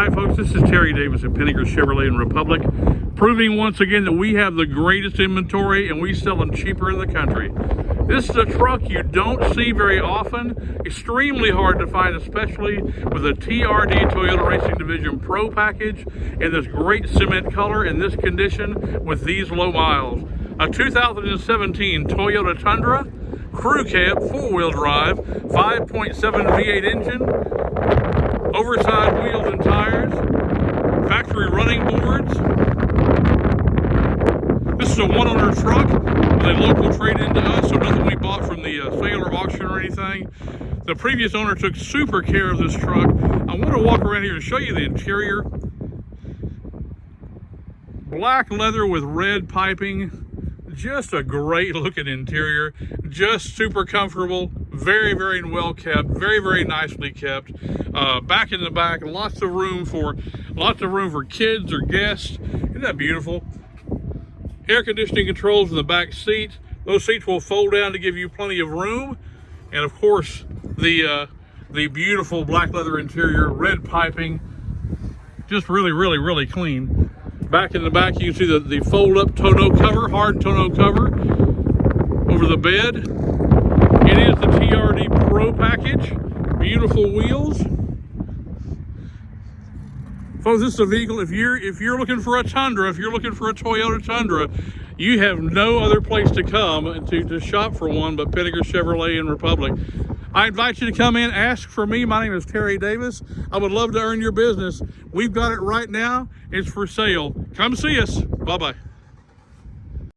Hi folks, this is Terry Davis at Pinegar Chevrolet in Republic, proving once again that we have the greatest inventory and we sell them cheaper in the country. This is a truck you don't see very often, extremely hard to find, especially with a TRD Toyota Racing Division Pro package in this great cement color in this condition with these low miles. A 2017 Toyota Tundra, crew cab, four-wheel drive, 5.7 V8 engine, oversized wheels and tires, factory running boards. This is a one-owner truck with a local trade-in to us, so nothing we bought from the uh, sale or auction or anything. The previous owner took super care of this truck. I want to walk around here and show you the interior. Black leather with red piping, just a great looking interior just super comfortable very very well kept very very nicely kept uh, back in the back lots of room for lots of room for kids or guests. Isn't that beautiful? Air conditioning controls in the back seat. Those seats will fold down to give you plenty of room. And of course the uh, the beautiful black leather interior red piping. Just really really really clean. Back in the back, you can see the, the fold-up tonneau cover, hard tonneau cover over the bed. It is the TRD Pro package. Beautiful wheels. Folks, this is a vehicle, if you're, if you're looking for a Tundra, if you're looking for a Toyota Tundra, you have no other place to come to, to shop for one but Pinegar Chevrolet in Republic. I invite you to come in, ask for me. My name is Terry Davis. I would love to earn your business. We've got it right now. It's for sale. Come see us. Bye-bye.